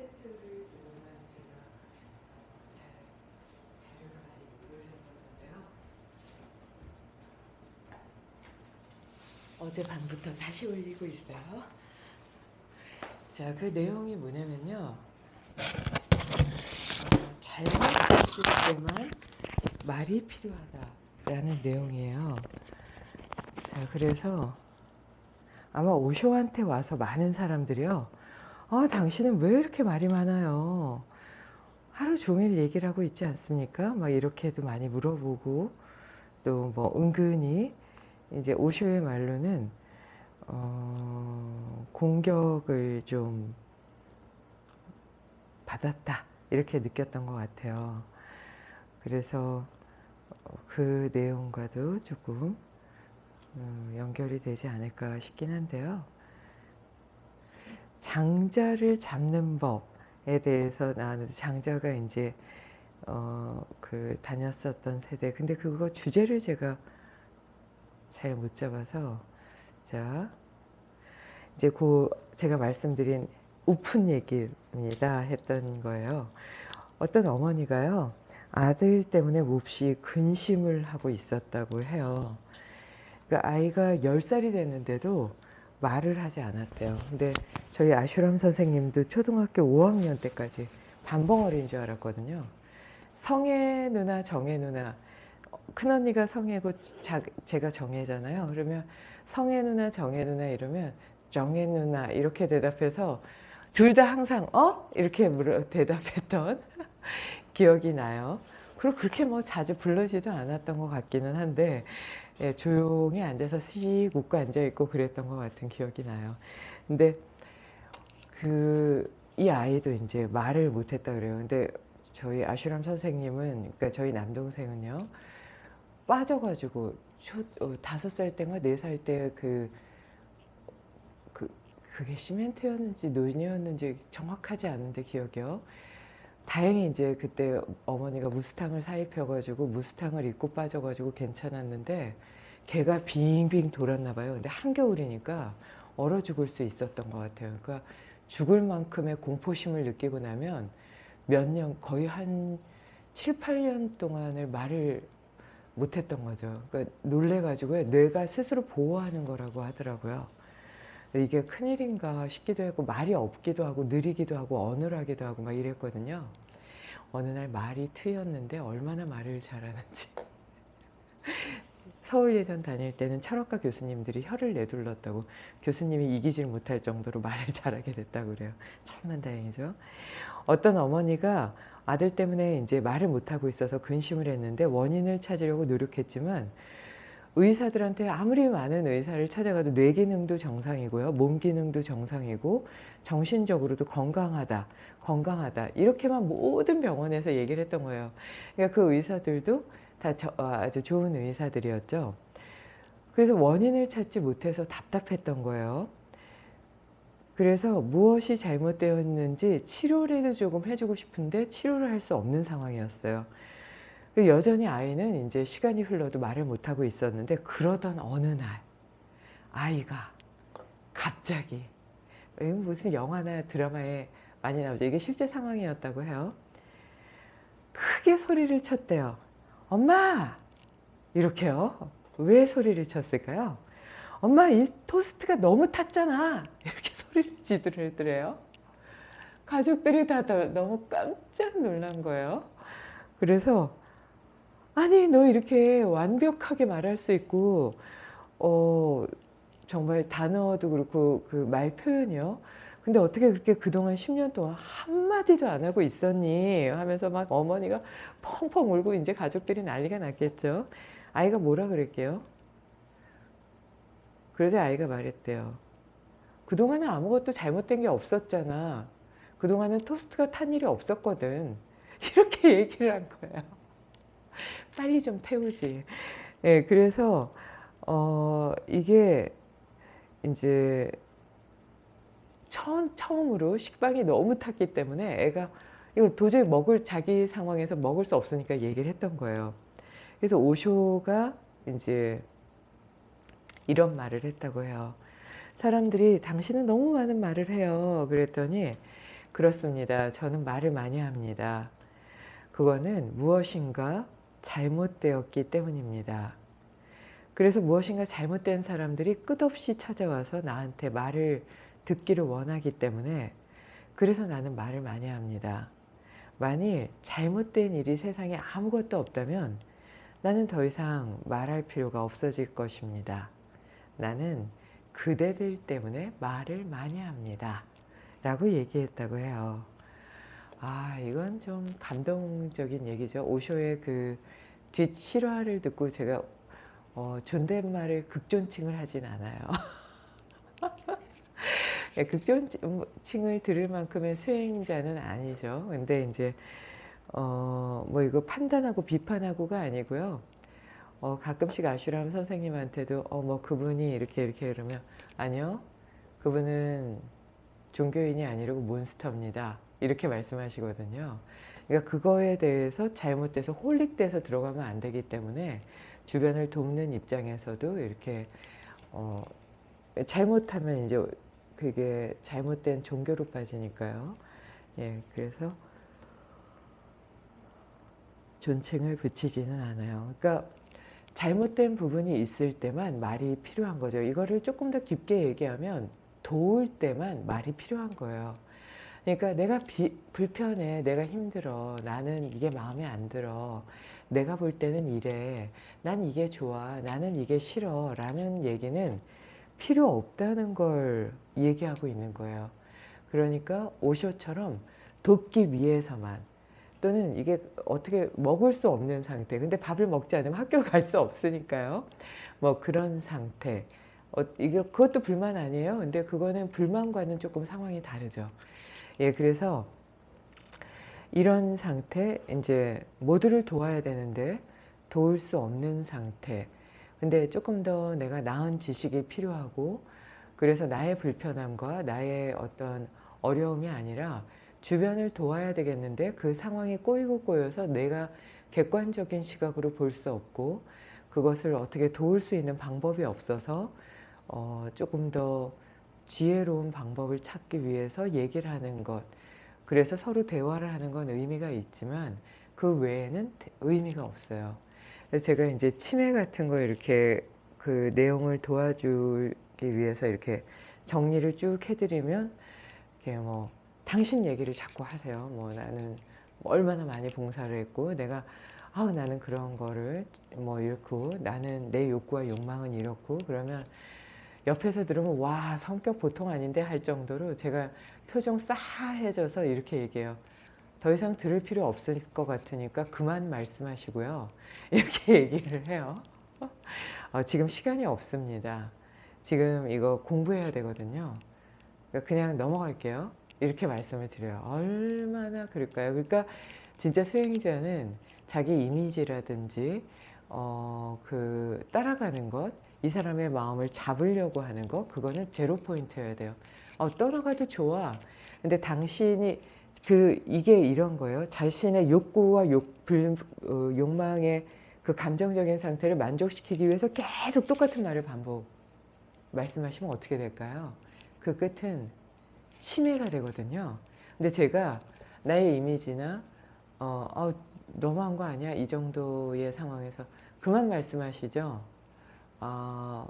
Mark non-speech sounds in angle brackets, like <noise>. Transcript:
텐트를 보고만 제가 잘 자료를 많이 못 올렸었는데요. 어제 밤부터 다시 올리고 있어요. 자, 그 내용이 뭐냐면요. 어, 잘못됐을 때만 말이 필요하다라는 내용이에요. 자, 그래서 아마 오쇼한테 와서 많은 사람들이요. 아, 당신은 왜 이렇게 말이 많아요? 하루 종일 얘기를 하고 있지 않습니까? 막 이렇게도 많이 물어보고 또 뭐 은근히 이제 오쇼의 말로는 어, 공격을 좀 받았다 이렇게 느꼈던 것 같아요. 그래서 어, 그 내용과도 조금 음, 연결이 되지 않을까 싶긴 한데요. 장자를 잡는 법에 대해서 나왔는데 장자가 이제 어, 그 다녔었던 세대. 근데 그거 주제를 제가 잘 못 잡아서 자 이제 그 제가 말씀드린 우픈 얘기입니다 했던 거예요. 어떤 어머니가요 아들 때문에 몹시 근심을 하고 있었다고 해요. 그 아이가 10살이 됐는데도 말을 하지 않았대요. 근데 저희 아슈람 선생님도 초등학교 5학년 때까지 반벙어리인 줄 알았거든요. 성애 누나, 정애 누나. 큰언니가 성애고 자, 제가 정애잖아요. 그러면 성애 누나, 정애 누나 이러면 정애 누나 이렇게 대답해서 둘 다 항상 어? 이렇게 물어 대답했던 <laughs> 기억이 나요. 그리고 그렇게 뭐 자주 불러지도 않았던 것 같기는 한데 예, 조용히 앉아서 씩 웃고 앉아있고 그랬던 것 같은 기억이 나요. 근데 그 이 아이도 이제 말을 못했다 그래요. 근데 저희 아슈람 선생님은 그러니까 저희 남동생은요 빠져가지고 초, 어, 다섯 살 때인가 네 살 때그 그, 그게 시멘트였는지 논이었는지 정확하지 않은데 기억이요. 다행히 이제 그때 어머니가 무스탕을 사입혀가지고 무스탕을 입고 빠져가지고 괜찮았는데 개가 빙빙 돌았나 봐요. 근데 한겨울이니까 얼어 죽을 수 있었던 것 같아요. 그러니까 죽을 만큼의 공포심을 느끼고 나면 몇 년, 거의 한 7, 8년 동안을 말을 못했던 거죠. 그러니까 놀래가지고 뇌가 스스로 보호하는 거라고 하더라고요. 이게 큰일인가 싶기도 하고 말이 없기도 하고 느리기도 하고 어눌하기도 하고 막 이랬거든요. 어느 날 말이 트였는데 얼마나 말을 잘하는지. <laughs> 서울 예전 다닐 때는 철학과 교수님들이 혀를 내둘렀다고 교수님이 이기질 못할 정도로 말을 <laughs> 잘하게 됐다고 그래요. 천만 다행이죠. 어떤 어머니가 아들 때문에 이제 말을 못하고 있어서 근심을 했는데 원인을 찾으려고 노력했지만 의사들한테 아무리 많은 의사를 찾아가도 뇌 기능도 정상이고요. 몸 기능도 정상이고 정신적으로도 건강하다. 건강하다. 이렇게만 모든 병원에서 얘기를 했던 거예요. 그러니까 그 의사들도 다 저, 어, 아주 좋은 의사들이었죠. 그래서 원인을 찾지 못해서 답답했던 거예요. 그래서 무엇이 잘못되었는지 치료라도 조금 해주고 싶은데 치료를 할 수 없는 상황이었어요. 여전히 아이는 이제 시간이 흘러도 말을 못하고 있었는데 그러던 어느 날 아이가 갑자기 무슨 영화나 드라마에 많이 나오죠. 이게 실제 상황이었다고 해요. 크게 소리를 쳤대요. 엄마! 이렇게요. 왜 소리를 쳤을까요? 엄마 이 토스트가 너무 탔잖아. 이렇게 소리를 지르더래요. 가족들이 다 너무 깜짝 놀란 거예요. 그래서 아니 너 이렇게 완벽하게 말할 수 있고 어 정말 단어도 그렇고 그 말 표현이요. 근데 어떻게 그렇게 그동안 10년 동안 한마디도 안 하고 있었니? 하면서 막 어머니가 펑펑 울고 이제 가족들이 난리가 났겠죠. 아이가 뭐라 그랬게요? 그러자 아이가 말했대요. 그동안은 아무것도 잘못된 게 없었잖아. 그동안은 토스트가 탄 일이 없었거든. <laughs> 이렇게 얘기를 한 거예요. 빨리 좀 태우지. 예, 그래서, 어, 이게 이제 처음, 처음으로 식빵이 너무 탔기 때문에 애가 이걸 도저히 먹을 자기 상황에서 먹을 수 없으니까 얘기를 했던 거예요. 그래서 오쇼가 이제 이런 말을 했다고 해요. 사람들이 당신은 너무 많은 말을 해요. 그랬더니 그렇습니다. 저는 말을 많이 합니다. 그거는 무엇인가 잘못되었기 때문입니다. 그래서 무엇인가 잘못된 사람들이 끝없이 찾아와서 나한테 말을 듣기를 원하기 때문에 그래서 나는 말을 많이 합니다. 만일 잘못된 일이 세상에 아무것도 없다면 나는 더 이상 말할 필요가 없어질 것입니다. 나는 그대들 때문에 말을 많이 합니다. 라고 얘기했다고 해요. 아 이건 좀 감동적인 얘기죠. 오쇼의 그 뒷 실화를 듣고 제가 어, 존댓말을 극존칭을 하진 않아요. 예, <laughs> 극존칭을 들을 만큼의 수행자는 아니죠. 근데 이제 어, 뭐 이거 판단하고 비판하고가 아니고요. 어, 가끔씩 아슈람 선생님한테도 어, 뭐 그분이 이렇게 이렇게 그러면 아니요. 그분은 종교인이 아니고 몬스터입니다. 이렇게 말씀하시거든요. 그러니까 그거에 대해서 잘못돼서 홀릭돼서 들어가면 안 되기 때문에 주변을 돕는 입장에서도 이렇게 어, 잘못하면 이제 그게 잘못된 종교로 빠지니까요. 예, 그래서 존칭을 붙이지는 않아요. 그러니까 잘못된 부분이 있을 때만 말이 필요한 거죠. 이거를 조금 더 깊게 얘기하면 도울 때만 말이 필요한 거예요. 그러니까 내가 비, 불편해, 내가 힘들어, 나는 이게 마음에 안 들어, 내가 볼 때는 이래, 난 이게 좋아, 나는 이게 싫어 라는 얘기는 필요 없다는 걸 얘기하고 있는 거예요. 그러니까 오쇼처럼 돕기 위해서만 또는 이게 어떻게 먹을 수 없는 상태 근데 밥을 먹지 않으면 학교를 갈수 없으니까요. 뭐 그런 상태 어, 이게 그것도 불만 아니에요. 근데 그거는 불만과는 조금 상황이 다르죠. 예, 그래서 이런 상태 이제 모두를 도와야 되는데 도울 수 없는 상태. 근데 조금 더 내가 나은 지식이 필요하고 그래서 나의 불편함과 나의 어떤 어려움이 아니라 주변을 도와야 되겠는데 그 상황이 꼬이고 꼬여서 내가 객관적인 시각으로 볼 수 없고 그것을 어떻게 도울 수 있는 방법이 없어서 어 조금 더 지혜로운 방법을 찾기 위해서 얘기를 하는 것 그래서 서로 대화를 하는 건 의미가 있지만 그 외에는 의미가 없어요. 제가 이제 치매 같은 거 이렇게 그 내용을 도와주기 위해서 이렇게 정리를 쭉 해드리면 뭐 당신 얘기를 자꾸 하세요. 뭐 나는 얼마나 많이 봉사를 했고 내가 아 나는 그런 거를 뭐 이렇고 나는 내 욕구와 욕망은 이렇고 그러면 옆에서 들으면 와 성격 보통 아닌데 할 정도로 제가 표정 싸해져서 이렇게 얘기해요. 더 이상 들을 필요 없을 것 같으니까 그만 말씀하시고요. <laughs> 이렇게 얘기를 해요. 어, 지금 시간이 없습니다. 지금 이거 공부해야 되거든요. 그러니까 그냥 넘어갈게요. 이렇게 말씀을 드려요. 얼마나 그럴까요? 그러니까 진짜 수행자는 자기 이미지라든지 어, 그 따라가는 것, 이 사람의 마음을 잡으려고 하는 것, 그거는 제로 포인트여야 돼요. 어, 떠나가도 좋아. 근데 당신이 그 이게 이런 거예요. 자신의 욕구와 욕, 불, 어, 욕망의 그 감정적인 상태를 만족시키기 위해서 계속 똑같은 말을 반복 말씀하시면 어떻게 될까요? 그 끝은 치매가 되거든요. 근데 제가 나의 이미지나 어, 어 너무한 거 아니야? 이 정도의 상황에서 그만 말씀하시죠. 어,